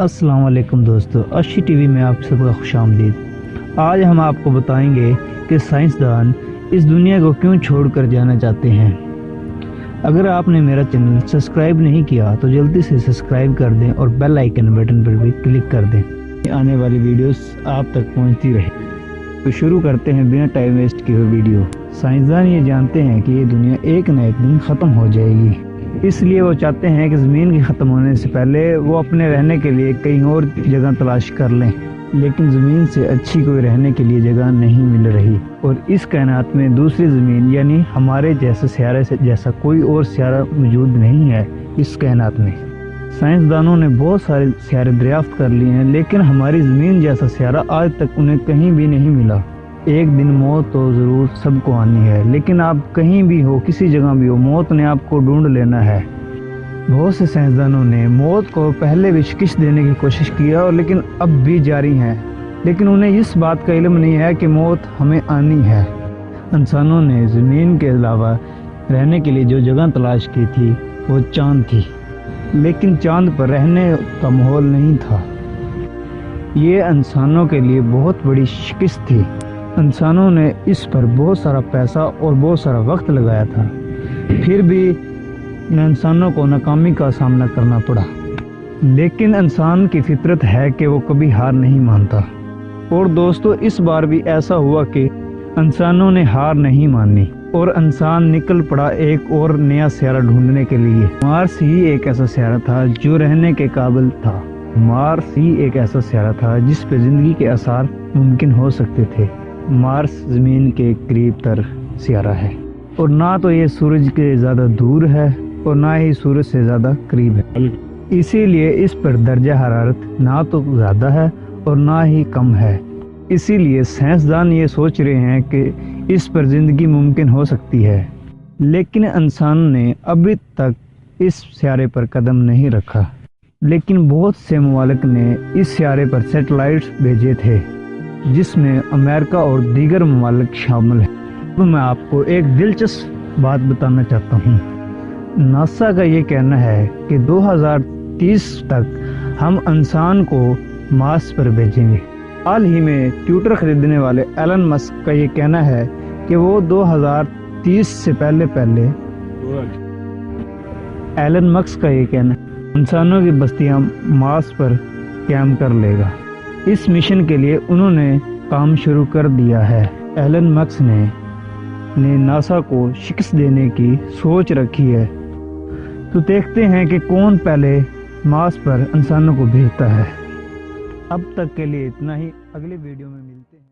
السلام علیکم دوستو، اشی ٹی وی میں آپ سب کا خوش آمدید۔ آج ہم آپ کو بتائیں گے کہ سائنسدان اس دنیا کو کیوں چھوڑ کر جانا چاہتے ہیں۔ اگر آپ نے میرا چینل سبسکرائب نہیں کیا تو جلدی سے سبسکرائب کر دیں اور بیل آئیکن بٹن پر بھی کلک کر دیں۔ آنے والی ویڈیوز آپ تک پہنچتی رہے تو شروع کرتے ہیں بنا ٹائم ویسٹ کی ہوئی ویڈیو۔ سائنسدان یہ جانتے ہیں کہ یہ دنیا ایک نہ ایک دن ختم ہو جائے گی۔ اس لیے وہ چاہتے ہیں کہ زمین کی ختم ہونے سے پہلے وہ اپنے رہنے کے لیے کہیں اور جگہ تلاش کر لیں۔ لیکن زمین سے اچھی کوئی رہنے کے لیے جگہ نہیں مل رہی۔ اور اس کائنات میں دوسری زمین یعنی ہمارے جیسے سیارے سے جیسا کوئی اور سیارہ موجود نہیں ہے اس کائنات میں۔ سائنسدانوں نے بہت سارے سیارے دریافت کر لیے ہیں، لیکن ہماری زمین جیسا سیارہ آج تک انہیں کہیں بھی نہیں ملا۔ ایک دن موت تو ضرور سب کو آنی ہے، لیکن آپ کہیں بھی ہو، کسی جگہ بھی ہو، موت نے آپ کو ڈھونڈ لینا ہے۔ بہت سے سائنسدانوں نے موت کو پہلے بھی شکست دینے کی کوشش کیا اور لیکن اب بھی جاری ہیں۔ لیکن انہیں اس بات کا علم نہیں ہے کہ موت ہمیں آنی ہے۔ انسانوں نے زمین کے علاوہ رہنے کے لیے جو جگہ تلاش کی تھی، وہ چاند تھی۔ لیکن چاند پر رہنے کا ماحول نہیں تھا۔ یہ انسانوں کے لیے بہت بڑی شکست تھی۔ انسانوں نے اس پر بہت سارا پیسہ اور بہت سارا وقت لگایا تھا۔ پھر بھی انسانوں کو ناکامی کا سامنا کرنا پڑا۔ لیکن انسان کی فطرت ہے کہ وہ کبھی ہار نہیں مانتا۔ اور دوستو، اس بار بھی ایسا ہوا کہ انسانوں نے ہار نہیں مانی اور انسان نکل پڑا ایک اور نیا سیارہ ڈھونڈنے کے لیے۔ مارس ہی ایک ایسا سیارہ تھا جو رہنے کے قابل تھا۔ مارس ہی ایک ایسا سیارہ تھا جس پہ زندگی کے اثار ممکن ہو سکتے تھے۔ مارس زمین کے قریب تر سیارہ ہے اور نہ تو یہ سورج کے زیادہ دور ہے اور نہ ہی سورج سے زیادہ قریب ہے۔ اسی لیے اس پر درجہ حرارت نہ تو زیادہ ہے اور نہ ہی کم ہے۔ اسی لیے سائنسدان یہ سوچ رہے ہیں کہ اس پر زندگی ممکن ہو سکتی ہے۔ لیکن انسان نے ابھی تک اس سیارے پر قدم نہیں رکھا۔ لیکن بہت سے ممالک نے اس سیارے پر سیٹلائٹس بھیجے تھے۔ جس میں امریکہ اور دیگر ممالک شامل ہیں۔ تو میں آپ کو ایک دلچسپ بات بتانا چاہتا ہوں۔ ناسا کا یہ کہنا ہے کہ دو ہزار تیس تک ہم انسان کو ماس پر بھیجیں گے۔ حال ہی میں ٹیوٹر خریدنے والے ایلن مسک کا یہ کہنا ہے کہ وہ دو ہزار تیس سے پہلے پہلے ایلن مکس کا یہ کہنا ہے، انسانوں کی بستیاں ماس پر قیام کر لے گا۔ اس مشن کے لیے انہوں نے کام شروع کر دیا ہے۔ ایلن مکس نے نے ناسا کو شکست دینے کی سوچ رکھی ہے۔ تو دیکھتے ہیں کہ کون پہلے ماس پر انسانوں کو بھیجتا ہے۔ اب تک کے لیے اتنا ہی۔ اگلی ویڈیو میں ملتا